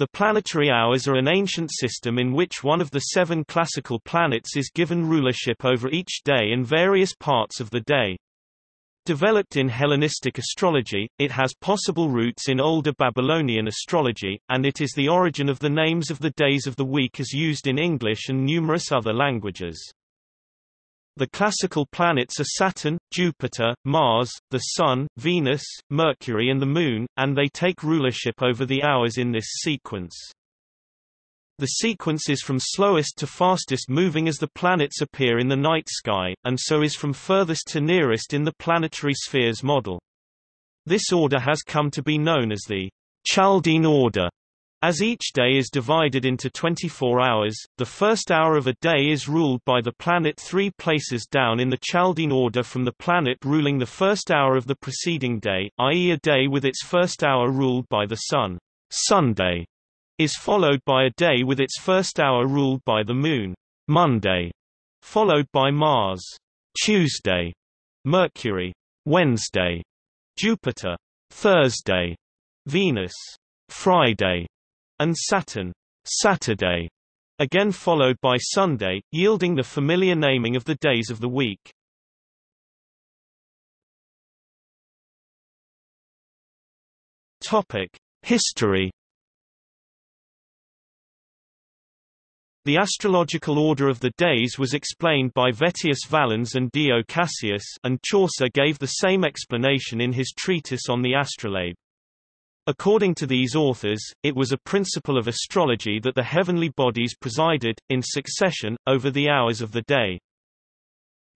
The planetary hours are an ancient system in which one of the seven classical planets is given rulership over each day and various parts of the day. Developed in Hellenistic astrology, it has possible roots in older Babylonian astrology, and it is the origin of the names of the days of the week as used in English and numerous other languages. The classical planets are Saturn, Jupiter, Mars, the Sun, Venus, Mercury and the Moon, and they take rulership over the hours in this sequence. The sequence is from slowest to fastest moving as the planets appear in the night sky, and so is from furthest to nearest in the planetary spheres model. This order has come to be known as the Chaldean order. As each day is divided into 24 hours, the first hour of a day is ruled by the planet three places down in the Chaldean order from the planet ruling the first hour of the preceding day, i.e. a day with its first hour ruled by the Sun. Sunday is followed by a day with its first hour ruled by the Moon. Monday, followed by Mars. Tuesday, Mercury. Wednesday, Jupiter. Thursday, Venus. Friday, and Saturn, Saturday, again followed by Sunday, yielding the familiar naming of the days of the week. Topic: History The astrological order of the days was explained by Vettius Valens and Dio Cassius and Chaucer gave the same explanation in his treatise on the astrolabe. According to these authors, it was a principle of astrology that the heavenly bodies presided, in succession, over the hours of the day.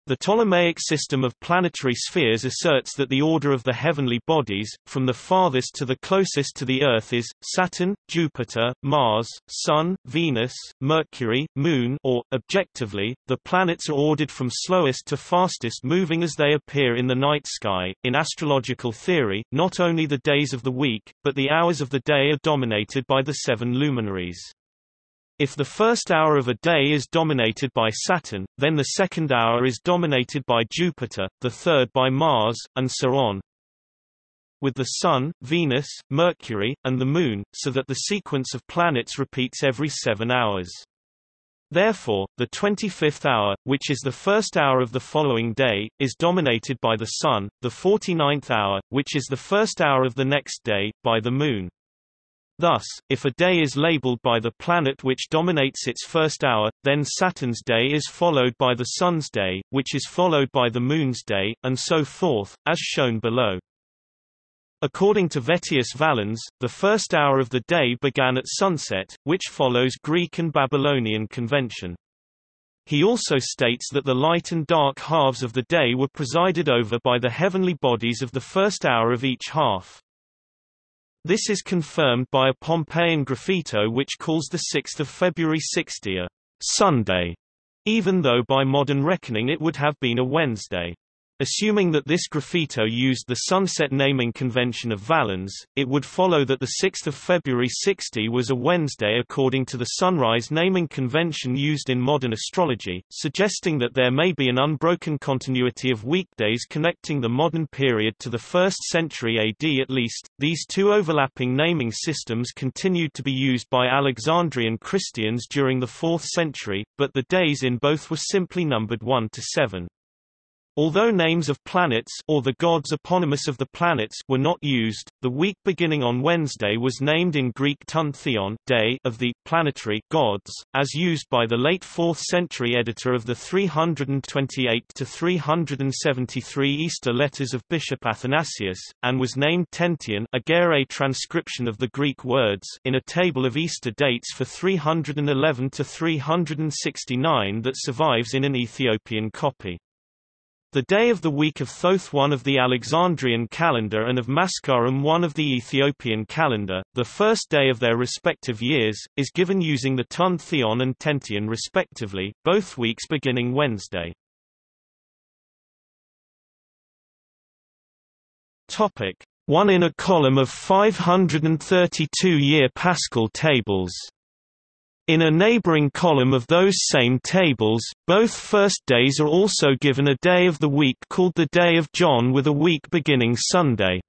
The Ptolemaic system of planetary spheres asserts that the order of the heavenly bodies, from the farthest to the closest to the Earth is, Saturn, Jupiter, Mars, Sun, Venus, Mercury, Moon or, objectively, the planets are ordered from slowest to fastest moving as they appear in the night sky. In astrological theory, not only the days of the week, but the hours of the day are dominated by the seven luminaries. If the first hour of a day is dominated by Saturn, then the second hour is dominated by Jupiter, the third by Mars, and so on. With the Sun, Venus, Mercury, and the Moon, so that the sequence of planets repeats every seven hours. Therefore, the 25th hour, which is the first hour of the following day, is dominated by the Sun, the 49th hour, which is the first hour of the next day, by the Moon. Thus, if a day is labeled by the planet which dominates its first hour, then Saturn's day is followed by the Sun's day, which is followed by the Moon's day, and so forth, as shown below. According to Vettius Valens, the first hour of the day began at sunset, which follows Greek and Babylonian convention. He also states that the light and dark halves of the day were presided over by the heavenly bodies of the first hour of each half. This is confirmed by a Pompeian graffito which calls the 6th of February 60 a Sunday, even though by modern reckoning it would have been a Wednesday. Assuming that this graffito used the sunset naming convention of Valens, it would follow that the 6th of February 60 was a Wednesday according to the sunrise naming convention used in modern astrology, suggesting that there may be an unbroken continuity of weekdays connecting the modern period to the 1st century AD at least. These two overlapping naming systems continued to be used by Alexandrian Christians during the 4th century, but the days in both were simply numbered 1 to 7. Although names of planets or the gods eponymous of the planets were not used, the week beginning on Wednesday was named in Greek ton theon day of the planetary gods, as used by the late 4th century editor of the 328 to 373 Easter letters of Bishop Athanasius, and was named Tentyon a transcription of the Greek words in a table of Easter dates for 311 to 369 that survives in an Ethiopian copy. The day of the week of Thoth one of the Alexandrian calendar and of Maskaram one of the Ethiopian calendar, the first day of their respective years, is given using the Tun Theon and Tentyon respectively, both weeks beginning Wednesday. Topic. One in a column of 532-year Paschal tables in a neighboring column of those same tables, both first days are also given a day of the week called the Day of John with a week beginning Sunday.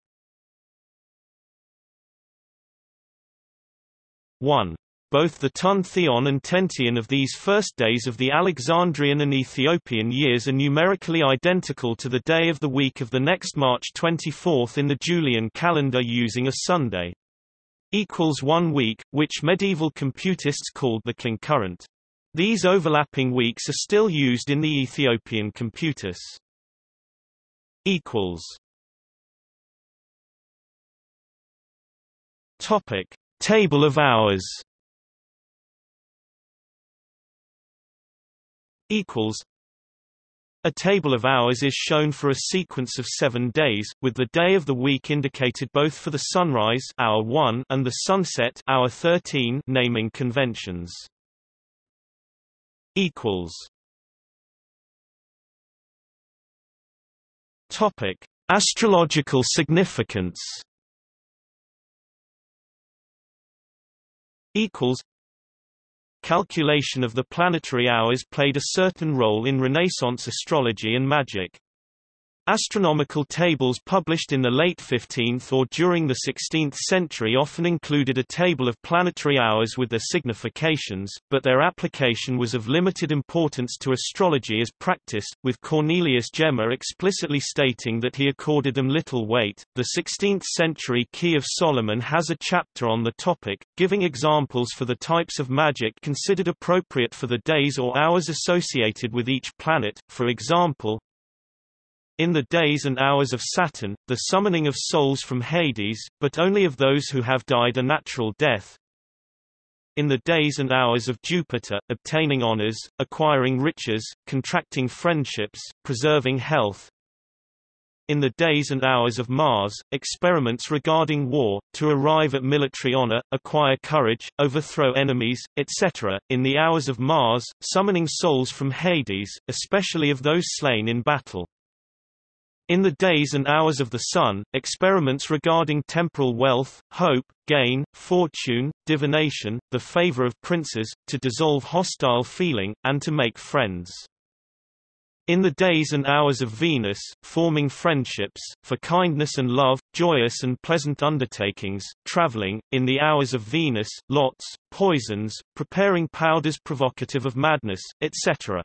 1. Both the Tun Theon and Tentyon of these first days of the Alexandrian and Ethiopian years are numerically identical to the day of the week of the next March 24 in the Julian calendar using a Sunday. Equals one week, which medieval computists called the concurrent. These overlapping weeks are still used in the Ethiopian computus. Equals. Topic: Table of hours. Equals. A table of hours is shown for a sequence of seven days, with the day of the week indicated both for the sunrise hour 1 and the sunset hour 13 naming conventions. Topic: Astrological significance. Equals. Calculation of the planetary hours played a certain role in Renaissance astrology and magic. Astronomical tables published in the late 15th or during the 16th century often included a table of planetary hours with their significations, but their application was of limited importance to astrology as practice, with Cornelius Gemma explicitly stating that he accorded them little weight. The 16th century Key of Solomon has a chapter on the topic, giving examples for the types of magic considered appropriate for the days or hours associated with each planet, for example, in the days and hours of Saturn, the summoning of souls from Hades, but only of those who have died a natural death. In the days and hours of Jupiter, obtaining honors, acquiring riches, contracting friendships, preserving health. In the days and hours of Mars, experiments regarding war, to arrive at military honor, acquire courage, overthrow enemies, etc. In the hours of Mars, summoning souls from Hades, especially of those slain in battle. In the days and hours of the sun, experiments regarding temporal wealth, hope, gain, fortune, divination, the favor of princes, to dissolve hostile feeling, and to make friends. In the days and hours of Venus, forming friendships, for kindness and love, joyous and pleasant undertakings, traveling, in the hours of Venus, lots, poisons, preparing powders provocative of madness, etc.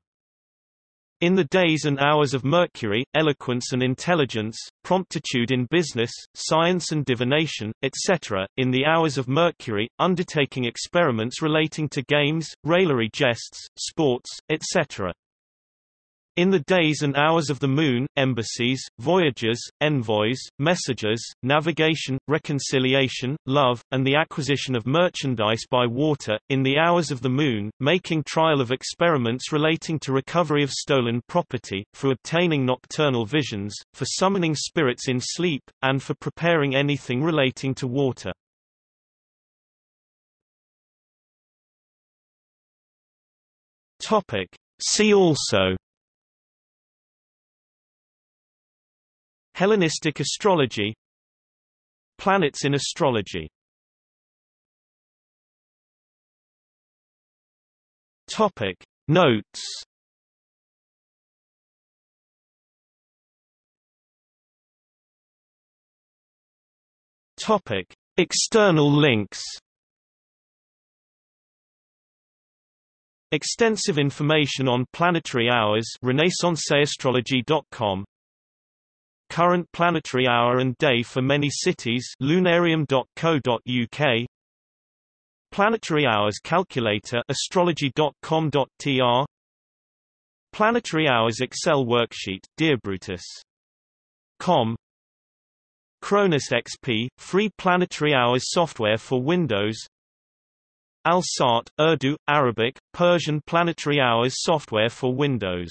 In the days and hours of Mercury, eloquence and intelligence, promptitude in business, science and divination, etc. In the hours of Mercury, undertaking experiments relating to games, raillery jests, sports, etc. In the days and hours of the Moon, embassies, voyages, envoys, messages, navigation, reconciliation, love, and the acquisition of merchandise by water, in the hours of the Moon, making trial of experiments relating to recovery of stolen property, for obtaining nocturnal visions, for summoning spirits in sleep, and for preparing anything relating to water. Topic. See also Hellenistic astrology Planets in astrology. Topic. Notes. Topic. External links. Extensive information on planetary hours. Renaissanceastrology.com Current planetary hour and day for many cities lunarium.co.uk Planetary hours calculator astrology.com.tr Planetary hours Excel worksheet dearbrutus.com ChronosXP free planetary hours software for Windows. Al-Sat Urdu Arabic Persian planetary hours software for Windows